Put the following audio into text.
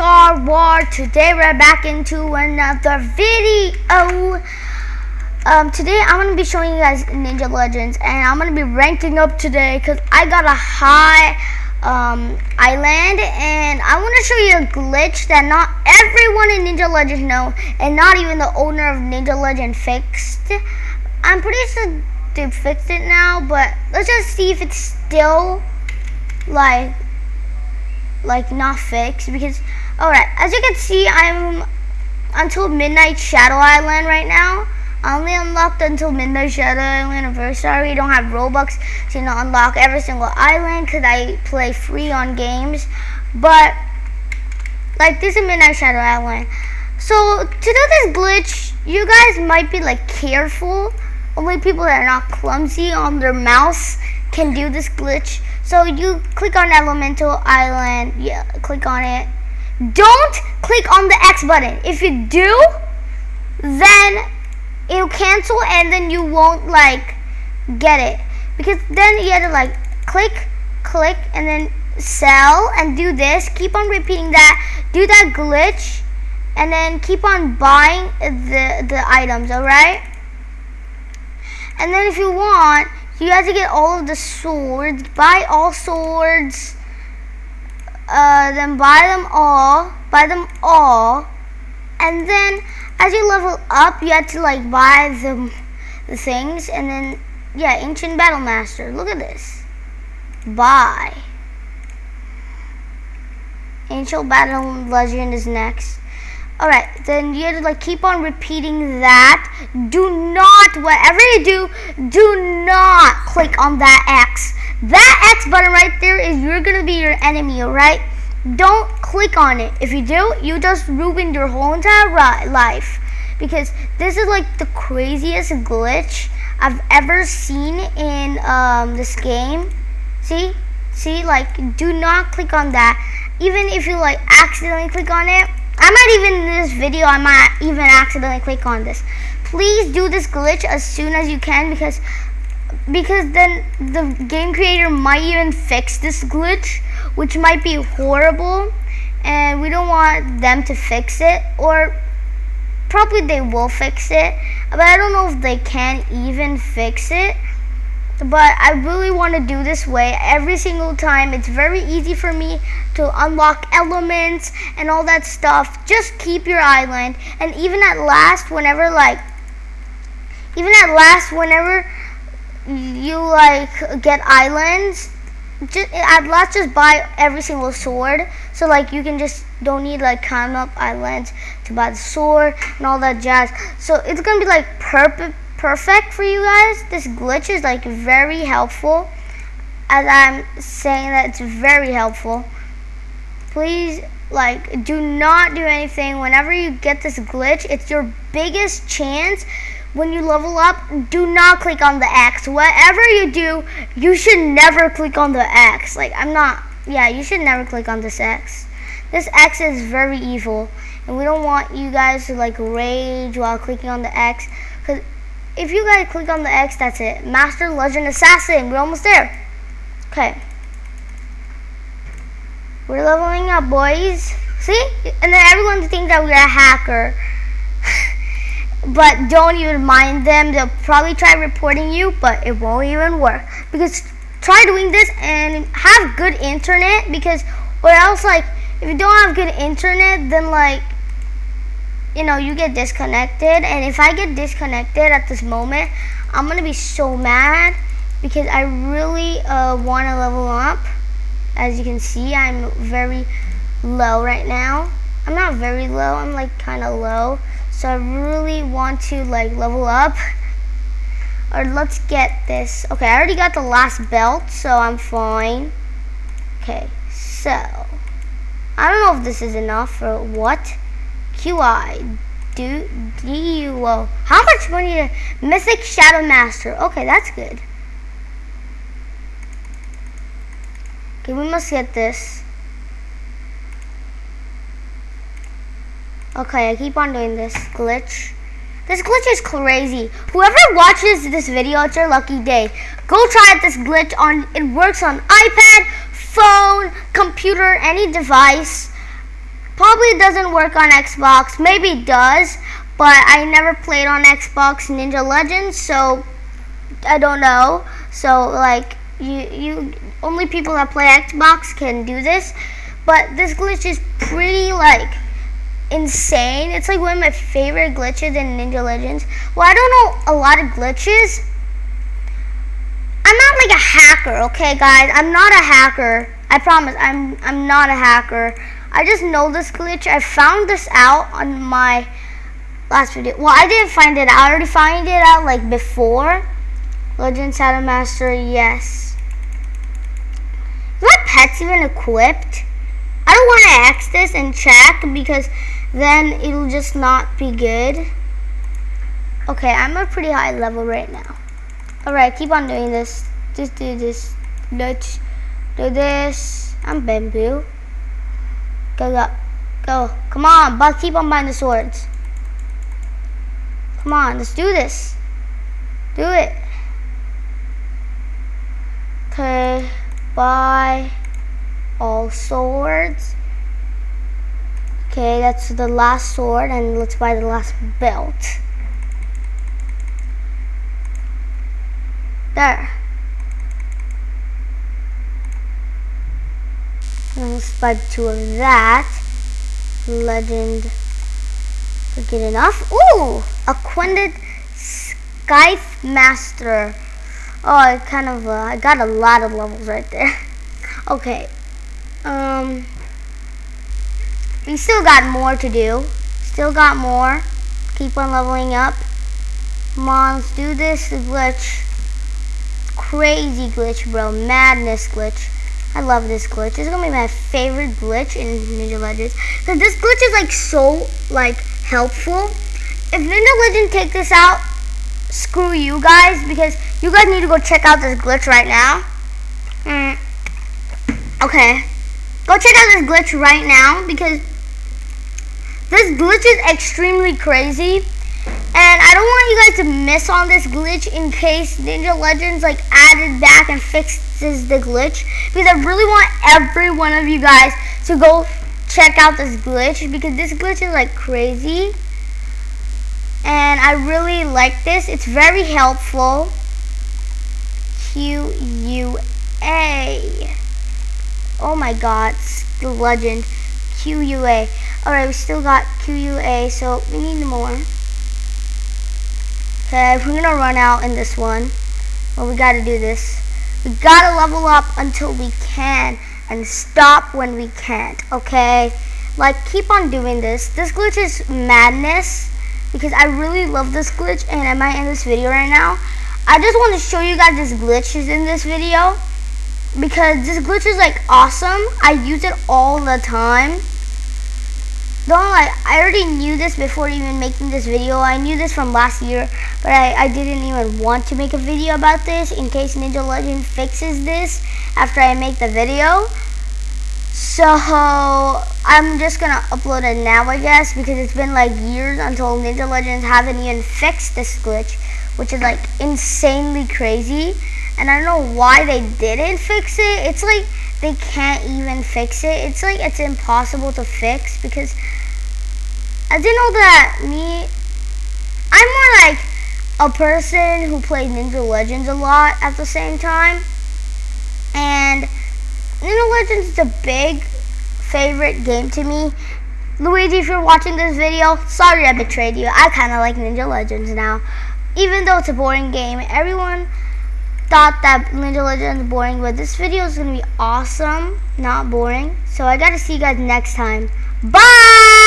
Star Wars. Today we're back into another video. Um, today I'm gonna be showing you guys Ninja Legends, and I'm gonna be ranking up today because I got a high um, island, and I want to show you a glitch that not everyone in Ninja Legends know, and not even the owner of Ninja Legend fixed. I'm pretty sure they fixed it now, but let's just see if it's still like like not fixed because all right as you can see i'm until midnight shadow island right now. I only unlocked until midnight shadow island and very sorry we don't have robux to you know, unlock every single island because i play free on games. But like this is midnight shadow island. So to do this glitch you guys might be like careful. Only people that are not clumsy on their mouse can do this glitch. So you click on Elemental Island. Yeah, click on it. Don't click on the X button. If you do, then it'll cancel and then you won't like get it. Because then you have to like click, click, and then sell and do this. Keep on repeating that. Do that glitch and then keep on buying the, the items, alright? And then if you want, you have to get all of the swords. Buy all swords. Uh, then buy them all. Buy them all. And then as you level up, you have to like buy the, the things. And then, yeah, Ancient Battle Master. Look at this. Buy. Ancient Battle Legend is next. Alright, then you have to like keep on repeating that. Do not, whatever you do, do not click on that X. That X button right there is you're gonna be your enemy, alright? Don't click on it. If you do, you just ruined your whole entire life. Because this is like the craziest glitch I've ever seen in um, this game. See? See, like, do not click on that. Even if you like accidentally click on it, I might even in this video, I might even accidentally click on this. Please do this glitch as soon as you can because because then the game creator might even fix this glitch, which might be horrible, and we don't want them to fix it, or probably they will fix it, but I don't know if they can even fix it but I really want to do this way every single time. It's very easy for me to unlock elements and all that stuff. Just keep your island. And even at last, whenever like, even at last, whenever you like get islands, just at last just buy every single sword. So like you can just don't need like climb up islands to buy the sword and all that jazz. So it's gonna be like perfect perfect for you guys. This glitch is like very helpful. As I'm saying that it's very helpful. Please like do not do anything whenever you get this glitch. It's your biggest chance when you level up, do not click on the X. Whatever you do, you should never click on the X. Like, I'm not, yeah, you should never click on this X. This X is very evil, and we don't want you guys to, like, rage while clicking on the X. Because if you guys click on the X, that's it. Master Legend Assassin. We're almost there. Okay. We're leveling up, boys. See? And then everyone thinks that we're a hacker. But don't even mind them. They'll probably try reporting you, but it won't even work. Because try doing this and have good internet because or else like if you don't have good internet then like you know, you get disconnected. And if I get disconnected at this moment, I'm to be so mad because I really uh, want to level up. As you can see, I'm very low right now. I'm not very low, I'm like kind of low. So I really want to like level up. Or let's get this. Okay, I already got the last belt, so I'm fine. Okay, so. I don't know if this is enough or what. QI. Do, D-U-O. How much money? to Mythic Shadow Master. Okay, that's good. Okay, we must get this. Okay, I keep on doing this glitch. This glitch is crazy. Whoever watches this video, it's your lucky day. Go try this glitch on, it works on iPad, phone, computer, any device. Probably doesn't work on Xbox. Maybe does, but I never played on Xbox Ninja Legends, so I don't know. So like you you only people that play Xbox can do this. But this glitch is pretty like insane. It's like one of my favorite glitches in Ninja Legends. Well, I don't know a lot of glitches. I'm not like a hacker, okay guys? I'm not a hacker. I promise I'm I'm not a hacker. I just know this glitch. I found this out on my last video. Well, I didn't find it out. I already found it out like before. Legend Shadow Master, yes. Is my pet's even equipped? I don't want to X this and check because then it'll just not be good. Okay, I'm a pretty high level right now. Alright, keep on doing this. Just do this. Let's do this. I'm bamboo. Go, go. Go. Come on, but keep on buying the swords. Come on, let's do this. Do it. Okay, buy all swords. Okay, that's the last sword, and let's buy the last belt. There. And let's buy two of that. Legend. Good enough. Ooh! Acquainted Scythe Master. Oh, I kind of, uh, I got a lot of levels right there. okay. Um, we still got more to do. Still got more. Keep on leveling up. Come on, let's do this. Glitch. Crazy glitch, bro. Madness glitch. I love this glitch. This is gonna be my favorite glitch in Ninja Legends. Cause this glitch is like so like helpful. If Ninja Legend take this out, screw you guys because you guys need to go check out this glitch right now. Mm. Okay. Go check out this glitch right now because this glitch is extremely crazy. And I don't want you guys to miss on this glitch in case Ninja Legends like added back and fixes the glitch. Because I really want every one of you guys to go check out this glitch because this glitch is like crazy. And I really like this. It's very helpful. Q-U-A. Oh my god, the legend. QUA. Alright, we still got QUA, so we need more. Okay, we're gonna run out in this one. Well, we gotta do this. We gotta level up until we can and stop when we can't, okay? Like, keep on doing this. This glitch is madness because I really love this glitch and I might end this video right now. I just want to show you guys this glitch is in this video because this glitch is like awesome. I use it all the time. Don't like I already knew this before even making this video. I knew this from last year, but I, I didn't even want to make a video about this in case Ninja Legend fixes this after I make the video. So I'm just gonna upload it now I guess because it's been like years until Ninja Legends haven't even fixed this glitch, which is like insanely crazy and I don't know why they didn't fix it. It's like they can't even fix it. It's like it's impossible to fix because I didn't know that me, I'm more like a person who played Ninja Legends a lot at the same time. And Ninja Legends is a big favorite game to me. Luigi, if you're watching this video, sorry I betrayed you. I kind of like Ninja Legends now. Even though it's a boring game, everyone thought that Ninja Legends is boring, but this video is going to be awesome, not boring. So I got to see you guys next time. Bye!